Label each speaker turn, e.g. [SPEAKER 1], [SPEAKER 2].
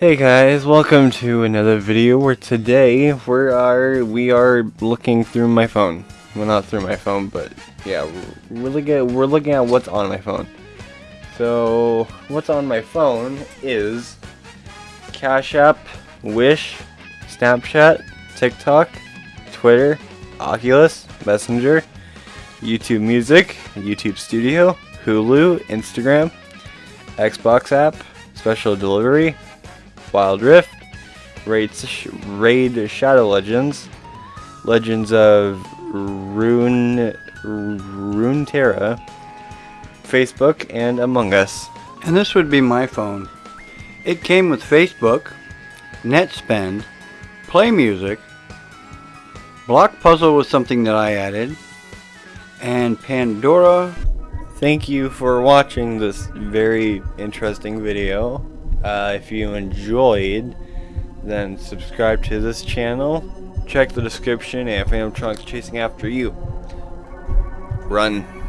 [SPEAKER 1] Hey guys, welcome to another video where today we are we are looking through my phone. Well, not through my phone, but yeah, we're looking at, we're looking at what's on my phone. So, what's on my phone is Cash App, Wish, Snapchat, TikTok, Twitter, Oculus, Messenger, YouTube Music, YouTube Studio, Hulu, Instagram, Xbox app, Special Delivery, Wild Rift, Raid, Raid Shadow Legends, Legends of Rune Runeterra, Facebook, and Among Us.
[SPEAKER 2] And this would be my phone. It came with Facebook, NetSpend, Play Music, Block Puzzle was something that I added, and Pandora.
[SPEAKER 1] Thank you for watching this very interesting video. Uh, if you enjoyed, then subscribe to this channel. Check the description and Phantom Trunks chasing after you. Run.